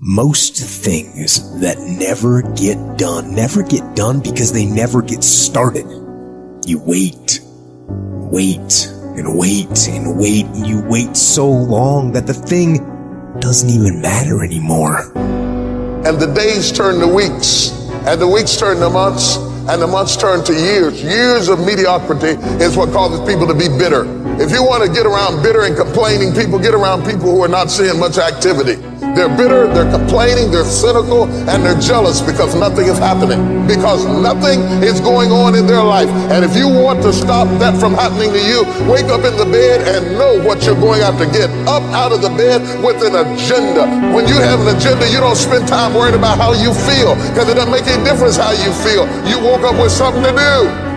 Most things that never get done never get done because they never get started. You wait, wait, and wait, and wait, and you wait so long that the thing doesn't even matter anymore. And the days turn to weeks, and the weeks turn to months, and the months turn to years. Years of mediocrity is what causes people to be bitter. If you want to get around bitter and complaining people, get around people who are not seeing much activity. They're bitter, they're complaining, they're cynical, and they're jealous because nothing is happening, because nothing is going on in their life. And if you want to stop that from happening to you, wake up in the bed and know what you're going to to get up out of the bed with an agenda. When you have an agenda, you don't spend time worrying about how you feel because it doesn't make any difference how you feel. You woke up with something to do.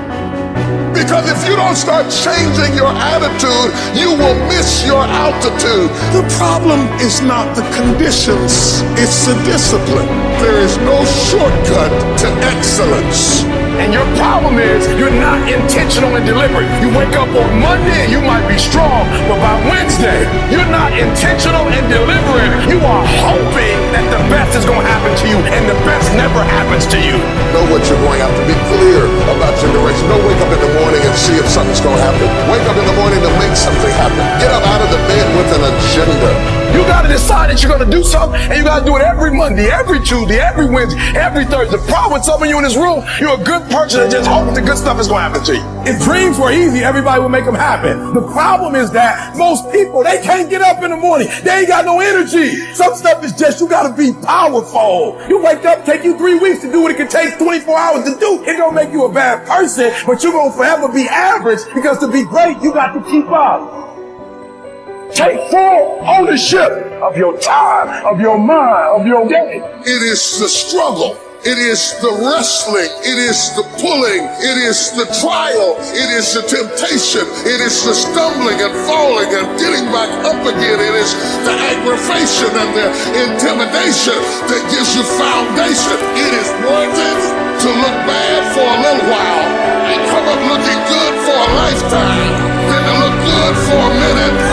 Because if you don't start changing your attitude, you will miss your altitude. The problem is not the conditions, it's the discipline. There is no shortcut to excellence. And your problem is you're not intentional and deliberate. You wake up on Monday and you might be strong, but by Wednesday, you're not intentional and deliberate. You are hoping that the best is going to happen to you, and the best never happens to you. Know what you're going after. Be clear about your direction. Don't wake up in the morning and see if something's going to happen. Wake up in the morning to make something happen. Get up out of the bed with an agenda. Decide that you're going to do something, and you got to do it every Monday, every Tuesday, every Wednesday, every Thursday. The problem with some of you in this room, you're a good person that just hopes the good stuff is going to happen to you. If dreams were easy, everybody would make them happen. The problem is that most people, they can't get up in the morning. They ain't got no energy. Some stuff is just, you got to be powerful. You wake up, take you three weeks to do what it can take 24 hours to do. It don't make you a bad person, but you're going to forever be average because to be great, you got to keep up. Take full ownership of your time, of your mind, of your day. It is the struggle. It is the wrestling. It is the pulling. It is the trial. It is the temptation. It is the stumbling and falling and getting back up again. It is the aggravation and the intimidation that gives you foundation. It is worth it to look bad for a little while and come up looking good for a lifetime. Then to look good for a minute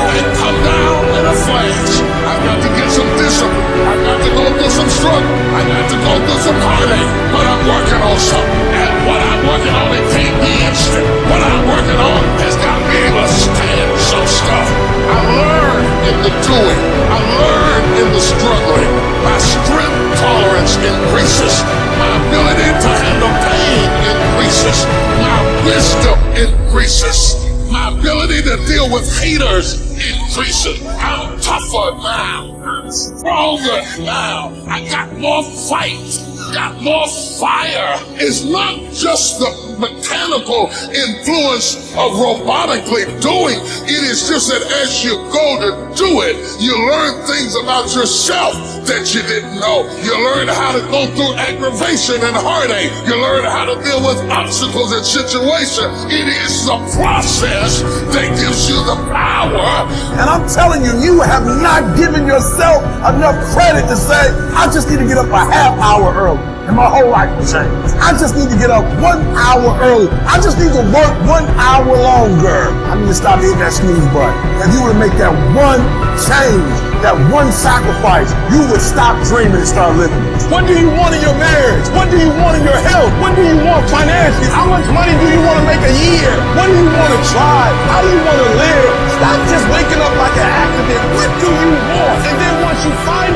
Working. And what I'm working on, it can't be instant. What I'm working on has got able to stand some stuff. I learn in the doing. I learn in the struggling. My strength tolerance increases. My ability to handle pain increases. My wisdom increases. My ability to deal with haters increases. I'm tougher now. I'm stronger now. I got more fight. Got more fire. is not just the mechanical influence of robotically doing. It is just that as you go to do it, you learn things about yourself that you didn't know. You learn how to go through aggravation and heartache. You learn how to deal with obstacles and situations. It is the process that gives you the power. And I'm telling you, you have not given yourself enough credit to say, I just need to get up a half hour early and my whole life will change. I just need to get up one hour early. I just need to work one hour longer. I need to stop hitting that snooze button. If you were to make that one change, that one sacrifice, you would stop dreaming and start living. What do you want in your marriage? What do you want in your health? What do you want financially? How much money do you want to make a year? What do you want to try? How do you want to live? Stop just waking up like an accident. What do you want? And then once you find